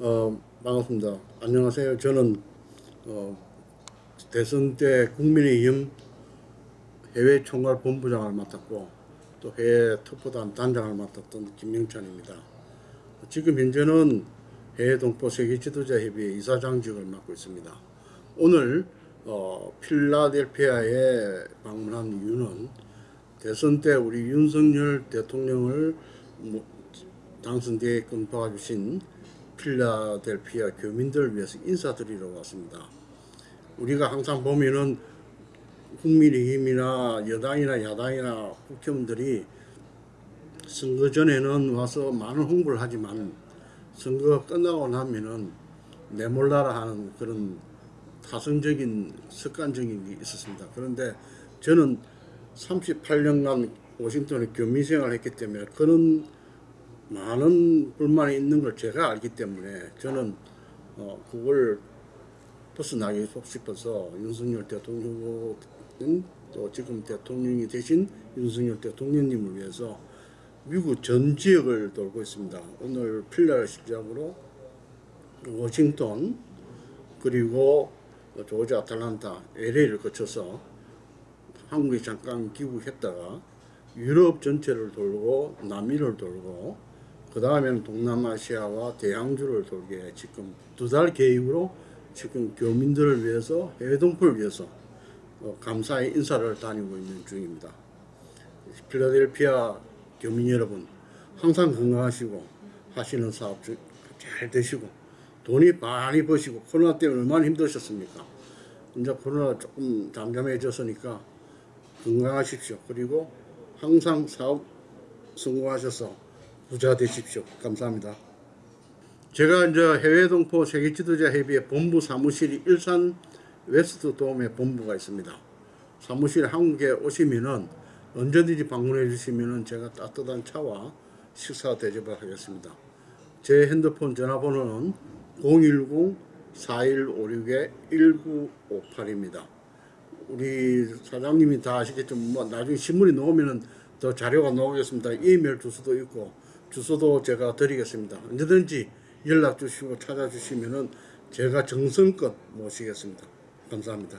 어, 반갑습니다. 안녕하세요. 저는 어, 대선 때 국민의힘 해외 총괄 본부장을 맡았고 또 해외 특보단 단장을 맡았던 김명찬입니다. 지금 현재는 해외 동포 세계 지도자 협의회 이사장직을 맡고 있습니다. 오늘 어, 필라델피아에 방문한 이유는 대선 때 우리 윤석열 대통령을 뭐, 당선되게끔 도와주신 필라델피아 교민들을 위해서 인사드리러 왔습니다. 우리가 항상 보면은 국민의힘이나 여당이나 야당이나 국회의원들이 선거 전에는 와서 많은 홍보를 하지만 선거가 끝나고 나면은 내몰라라 하는 그런 타성적인 습관적인 게 있었습니다. 그런데 저는 38년간 워싱턴에 교민 생활을 했기 때문에 그런 많은 불만이 있는 걸 제가 알기 때문에 저는 어 그걸 벗어나기 싶어서 윤석열 대통령은 또 지금 대통령이 되신 윤석열 대통령님을 위해서 미국 전 지역을 돌고 있습니다. 오늘 필라를 시작으로 워싱턴 그리고 조지 아틀란타, LA를 거쳐서 한국에 잠깐 귀국했다가 유럽 전체를 돌고 남미를 돌고 그 다음에는 동남아시아와 대양주를 돌게 지금 두 달 계획으로 지금 교민들을 위해서 해외 동포를 위해서 어, 감사의 인사를 다니고 있는 중입니다. 필라델피아 교민 여러분 항상 건강하시고 하시는 사업 잘 되시고 돈이 많이 버시고 코로나 때문에 얼마나 힘드셨습니까? 이제 코로나 조금 잠잠해졌으니까 건강하십시오. 그리고 항상 사업 성공하셔서 부자 되십시오. 감사합니다. 제가 이제 해외 동포 세계 지도자 협의회 본부 사무실이 일산 웨스턴 돔에 본부가 있습니다. 사무실 한국에 오시면은 언제든지 방문해 주시면은 제가 따뜻한 차와 식사 대접을 하겠습니다. 제 핸드폰 전화번호는 010-4156-1958입니다. 우리 사장님이 다 아시겠지만 뭐 나중에 신문이 나오면은 더 자료가 나오겠습니다. 이메일 주소도 있고 주소도 제가 드리겠습니다. 언제든지 연락 주시고 찾아주시면은 제가 정성껏 모시겠습니다. 감사합니다.